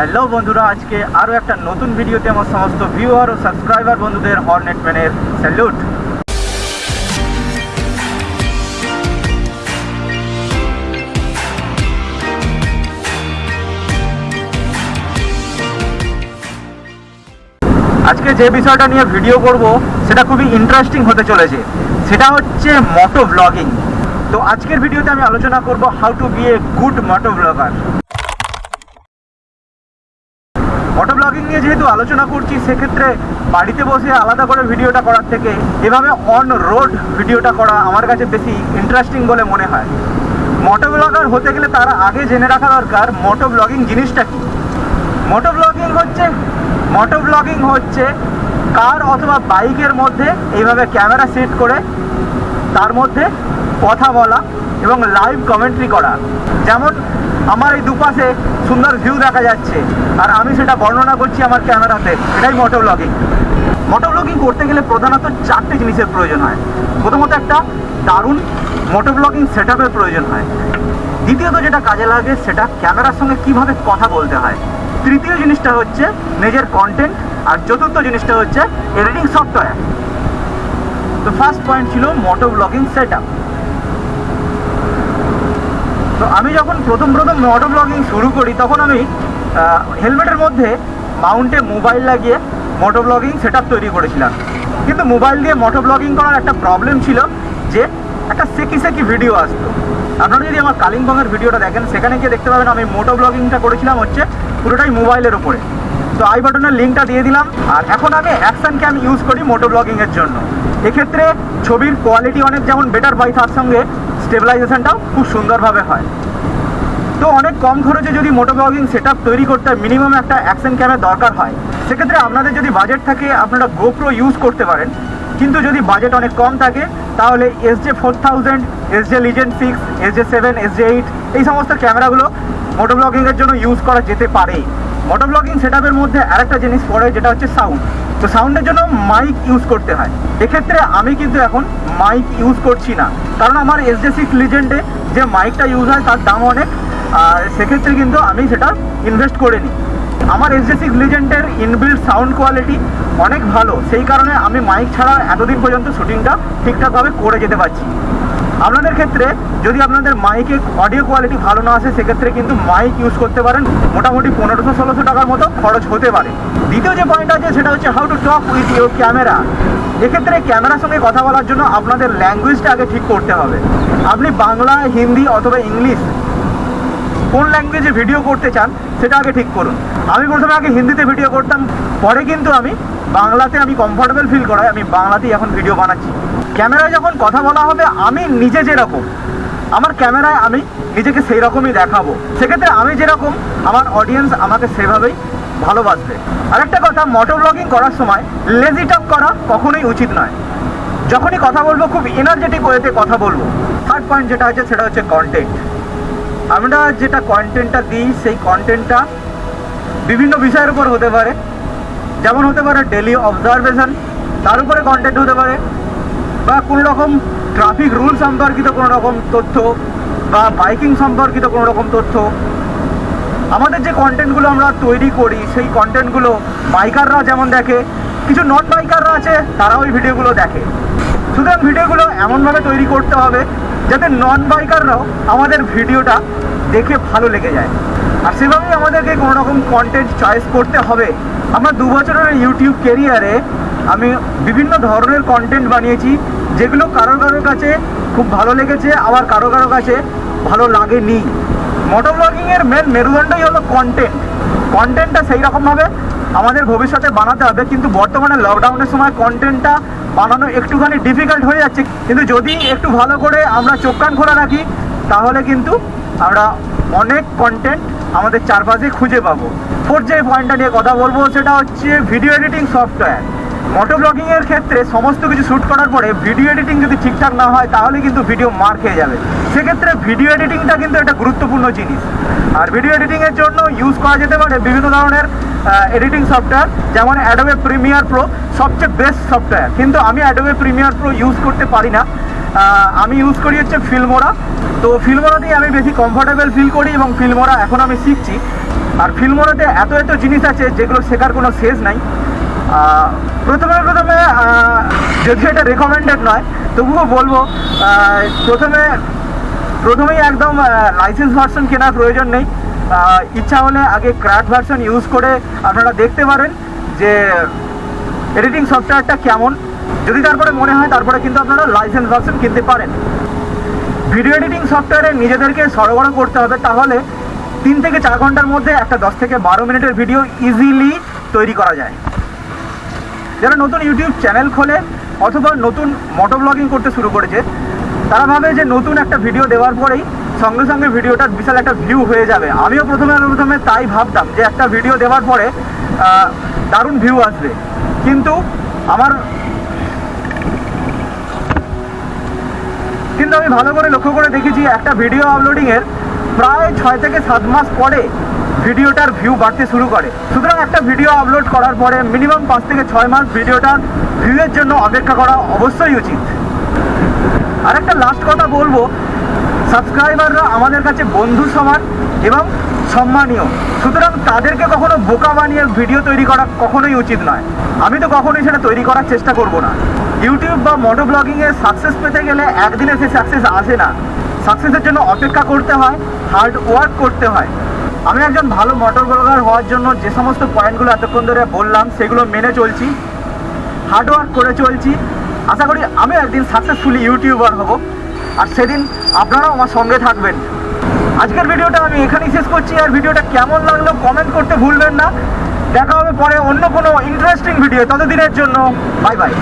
Hello বন্ধুরা, আজকে আরও একটা নতুন ভিডিওতে আমার সমস্ত ভিউয়ার ও সাবস্ক্রাইবার বন্ধুদের হর্নেট ম্যানের স্যালুট আজকে যে বিষয়টা নিয়ে ভিডিও করব, সেটা খুবই ইন্টারেস্টিং হতে চলেছে। সেটা হচ্ছে মটো ব্লগিং তো আজকের ভিডিওতে আমি আলোচনা করব how to be a good moto vlogger moto blogging নিয়ে যেহেতু আলোচনা করছি, সেক্ষেত্রে বাড়িতে বসে আলাদা করে ভিডিওটা করার থেকে এভাবে অন রোড ভিডিওটা করা আমার কাছে বেশি ইন্টারেস্টিং বলে মনে হয়। মোটো ব্লগার হতে গেলে তার আগে জেনে রাখা দরকার মোটো ব্লগিং জিনিসটা কি? মোটো ব্লগিং হচ্ছে মোটো ব্লগিং হচ্ছে কার অথবা বাইকের মধ্যে এইভাবে ক্যামেরা সেট করে তার মধ্যে কথা বলা এবং লাইভ কমেন্ট্রি করা। যেমন আমার এই দুপাশে সুন্দর ভিউ দেখা যাচ্ছে। আর আমি সেটা বর্ণনা করছি আমার ক্যামেরাতে। এটাই মোটো ব্লগিং মোটো ব্লগিং করতে গেলে প্রধানত চারটে জিনিসের প্রয়োজন হয়। প্রথমত একটা দারুণ মোটো ব্লগিং সেট প্রয়োজন হয়। দ্বিতীয়ত যেটা কাজে লাগে, সেটা ক্যামেরার সঙ্গে কীভাবে কথা বলতে হয়। তৃতীয় জিনিসটা হচ্ছে নিজের কন্টেন্ট আর চতুর্থ জিনিসটা হচ্ছে এডিটিং সফটওয়্যার তো ফার্স্ট পয়েন্ট ছিল মোটো ব্লগিং সেট তো আমি যখন প্রথম প্রথম মোটো ব্লগিং শুরু করি, তখন আমি হেলমেটের মধ্যে মাউন্টে মোবাইল লাগিয়ে মোটো ব্লগিং সেট তৈরি করেছিলাম। কিন্তু মোবাইল দিয়ে মোটো ব্লগিং করার একটা প্রবলেম ছিল যে একটা সেকি সেকি ভিডিও আসতো। আপনারা যদি আমার কালিম্পংয়ের ভিডিওটা দেখেন, সেখানে গিয়ে দেখতে পাবেন আমি মোটো ব্লগিংটা করেছিলাম হচ্ছে পুরোটাই মোবাইলের উপরে। তো আই বাটনের লিঙ্কটা দিয়ে দিলাম, আর এখন আমি অ্যাকশন ক্যাম ইউজ করি মোটো ব্লগিংয়ের জন্য। এক্ষেত্রে ছবির কোয়ালিটি অনেক যেমন বেটার পাই তার সঙ্গে স্টেবিলাইজেশনটাও খুব সুন্দরভাবে হয়। তো অনেক কম খরচে যদি মোটো ব্লগিং সেট তৈরি করতে মিনিমাম একটা অ্যাকশন ক্যামের দরকার হয়, সেক্ষেত্রে আপনাদের যদি বাজেট থাকে, আপনারা গোপ্রো ইউজ করতে পারেন। কিন্তু যদি বাজেট অনেক কম থাকে, তাহলে S J four thousand S J legend six S J seven S J eight এই সমস্ত ক্যামেরাগুলো মোটো ব্লগিংয়ের জন্য ইউজ করা যেতে পারে মোটো ব্লগিং সেট মধ্যে আরেকটা জিনিস পড়ে, যেটা হচ্ছে সাউন্ড তো সাউন্ডের জন্য মাইক ইউজ করতে হয়। এক্ষেত্রে আমি কিন্তু এখন মাইক ইউজ করছি না। কারণ আমার এস জে সিক্স লিজেন্ডে যে মাইকটা ইউজ হয়, তার দাম অনেক। আর সেক্ষেত্রে কিন্তু আমি সেটা ইনভেস্ট করে নিই আমার এস জে সিক্স লিজেন্ডের ইনবিল্ড সাউন্ড কোয়ালিটি অনেক ভালো। সেই কারণে আমি মাইক ছাড়া এতদিন পর্যন্ত শুটিংটা ঠিকঠাকভাবে করে যেতে পারছি। আপনাদের ক্ষেত্রে যদি আপনাদের মাইকে অডিও কোয়ালিটি ভালো না আসে, সেক্ষেত্রে কিন্তু মাইক ইউজ করতে পারেন। মোটামুটি পনেরোশো, ষোলোশো টাকার মতো খরচ হতে পারে। দ্বিতীয় যে পয়েন্ট আছে, সেটা হচ্ছে how to talk with your camera এক্ষেত্রে ক্যামেরার সঙ্গে কথা বলার জন্য আপনাদের ল্যাঙ্গুয়েজটা আগে ঠিক করতে হবে। আপনি বাংলা, হিন্দি অথবা ইংলিশ কোন ল্যাঙ্গুয়েজে ভিডিও করতে চান, সেটা আগে ঠিক করুন। আমি প্রথমে আগে হিন্দিতে ভিডিও করতাম, পরে কিন্তু আমি বাংলাতে আমি কমফর্টেবল ফিল করাই। আমি বাংলাতেই এখন ভিডিও বানাচ্ছি। ক্যামেরায় যখন কথা বলা হবে, আমি নিজে যেরকম, আমার ক্যামেরায় আমি নিজেকে সেই রকমই দেখাবো। সেক্ষেত্রে আমি যেরকম, আমার অডিয়েন্স আমাকে সেভাবেই ভালোবাসবে। আরেকটা কথা মোটো ব্লগিং করার সময় লেজি টক করা কখনোই উচিত নয়। যখনই কথা বলব, খুব এনার্জেটিক ওয়েতে কথা বলব। থার্ড পয়েন্ট যেটা হচ্ছে, সেটা হচ্ছে কন্টেন্ট আমরা যেটা কন্টেন্টটা দিই, সেই কন্টেন্টটা বিভিন্ন বিষয়ের উপর হতে পারে। যেমন হতে পারে ডেলি অবজারভেশন তার উপরে কন্টেন্ট হতে পারে। বা কোনো রকম ট্রাফিক রুল সম্পর্কিত কোনো রকম তথ্য বা বাইকিং সম্পর্কিত কোনো রকম তথ্য, আমাদের যে কন্টেন্টগুলো আমরা তৈরি করি, সেই কন্টেন্টগুলো বাইকাররা যেমন দেখে, কিছু নন বাইকাররা আছে, তারাও ওই ভিডিওগুলো দেখে। সুতরাং ভিডিওগুলো এমনভাবে তৈরি করতে হবে, যাতে নন বাইকাররাও আমাদের ভিডিওটা দেখে ভালো লেগে যায়। আর সেভাবেই আমাদেরকে কোনো রকম কন্টেন্ট চয়েস করতে হবে। আমার দু বছরের ইউটিউব কেরিয়ারে আমি বিভিন্ন ধরনের কন্টেন্ট বানিয়েছি, যেগুলো কারও কারোর কাছে খুব ভালো লেগেছে, আবার কারও কারও কাছে ভালো লাগেনি। মোটো ব্লগিংয়ের মেন মেরুদণ্ডই হলো কন্টেন্ট কন্টেন্টটা সেই রকমভাবে আমাদের ভবিষ্যতে বানাতে হবে, কিন্তু বর্তমানে লকডাউনের সময় কন্টেন্টটা বানানো একটুখানি ডিফিকাল্ট হয়ে যাচ্ছে। কিন্তু যদি একটু ভালো করে আমরা চোখ কান খোলা রাখি, তাহলে কিন্তু আমরা অনেক কন্টেন্ট আমাদের চারপাশে খুঁজে পাবো। ফোর যে পয়েন্টটা নিয়ে কথা বলব, সেটা হচ্ছে ভিডিও এডিটিং সফটওয়্যার মোটো ব্লগিংয়ের ক্ষেত্রে সমস্ত কিছু শ্যুট করার পরে ভিডিও এডিটিং যদি ঠিকঠাক না হয়, তাহলে কিন্তু ভিডিও মার খেয়ে যাবে। সেক্ষেত্রে ভিডিও এডিটিংটা কিন্তু একটা গুরুত্বপূর্ণ জিনিস। আর ভিডিও এডিটিংয়ের জন্য ইউজ করা যেতে পারে বিভিন্ন ধরনের এডিটিং সফটওয়্যার যেমন অ্যাডোবে প্রিমিয়ার প্রো সবচেয়ে বেস্ট সফটওয়্যার কিন্তু আমি অ্যাডোবে প্রিমিয়ার প্রো ইউজ করতে পারি না। আমি ইউজ করি হচ্ছে ফিল্মোরা তো ফিল্মোরা দিয়ে আমি বেশি কমফোর্টেবল ফিল করি এবং ফিল্মোরা এখন আমি শিখছি। আর ফিল্মোরাতে এত এত জিনিস আছে যেগুলো শেখার কোনো শেষ নাই। প্রথমে প্রথমে যদি এটা রেকমেন্ডেড নয়, তবুও বলব প্রথমে প্রথমেই একদম লাইসেন্স ভার্সন কেনার প্রয়োজন নেই। ইচ্ছা হলে আগে ক্র্যাক ভার্সন ইউজ করে আপনারা দেখতে পারেন যে এডিটিং সফটওয়্যারটা কেমন। যদি তারপরে মনে হয়, তারপরে কিন্তু আপনারা লাইসেন্স ভার্সন কিনতে পারেন। ভিডিও এডিটিং সফটওয়্যারে নিজেদেরকে সরবরাহ করতে হবে, তাহলে তিন থেকে চার ঘণ্টার মধ্যে একটা দশ থেকে বারো মিনিটের ভিডিও ইজিলি তৈরি করা যায়। যারা নতুন ইউটিউব চ্যানেল খোলে অথবা নতুন মোটো ব্লগিং করতে শুরু করেছে, তারা ভাবে যে নতুন একটা ভিডিও দেওয়ার পরেই সঙ্গে সঙ্গে ভিডিওটার বিশাল একটা ভিউ হয়ে যাবে। আমিও প্রথমে প্রথমে তাই ভাবতাম যে একটা ভিডিও দেওয়ার পরে দারুণ ভিউ আসবে। কিন্তু আমার কিন্তু আমি ভালো করে লক্ষ্য করে দেখেছি, একটা ভিডিও আপলোডিংয়ের প্রায় ছয় থেকে সাত মাস পরে ভিডিওটার ভিউ বাড়তে শুরু করে। সুতরাং একটা ভিডিও আপলোড করার পরে মিনিমাম পাঁচ থেকে ছয় মাস ভিডিওটার ভিউয়ের জন্য অপেক্ষা করা অবশ্যই উচিত। আর একটা লাস্ট কথা বলব সাবস্ক্রাইবাররা আমাদের কাছে বন্ধু সমান এবং সম্মানীয়। সুতরাং তাদেরকে কখনো বোকা বানিয়ে ভিডিও তৈরি করা কখনোই উচিত নয়। আমি তো কখনোই সেটা তৈরি করার চেষ্টা করব না। ইউটিউব বা মোটো ব্লগিংয়ে সাকসেস পেতে গেলে একদিনে সে সাকসেস আসে না। সাকসেসের জন্য অপেক্ষা করতে হয় হার্ড ওয়ার্ক করতে হয়। আমি একজন ভালো মোটর ব্লগার হওয়ার জন্য যে সমস্ত পয়েন্টগুলো এতক্ষণ ধরে বললাম, সেগুলো মেনে চলছি হার্ড ওয়ার্ক করে চলছি। আশা করি আমি একদিন সাকসেসফুলি ইউটিউবার হব। আর সেদিন আপনারাও আমার সঙ্গে থাকবেন। আজকের ভিডিওটা আমি এখানেই শেষ করছি। আর ভিডিওটা কেমন লাগল কমেন্ট করতে ভুলবেন না। দেখা হবে পরে অন্য কোনো ইন্টারেস্টিং ভিডিও ততদিনের জন্য বাই বাই